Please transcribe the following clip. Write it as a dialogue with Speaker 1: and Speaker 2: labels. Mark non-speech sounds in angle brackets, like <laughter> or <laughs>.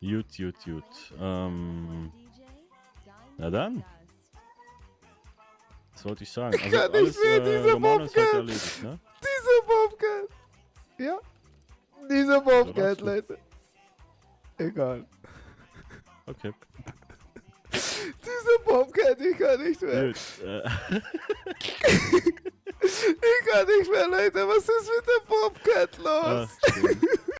Speaker 1: Gut, gut, gut. Ähm, na dann. Was wollte ich sagen? Also
Speaker 2: kann nicht
Speaker 1: alles
Speaker 2: mehr,
Speaker 1: äh, Romano
Speaker 2: Bobcat.
Speaker 1: erledigt, ne?
Speaker 2: Diese Bobcat. Ja. Diese Bobcat. Leute. Egal.
Speaker 1: Okay.
Speaker 2: diese Bobcat, ich kann nicht mehr.
Speaker 1: Gut. Äh, <laughs>
Speaker 2: Ich kann nicht mehr, Leute. Was ist mit der Bobcat ah, los?
Speaker 1: ach.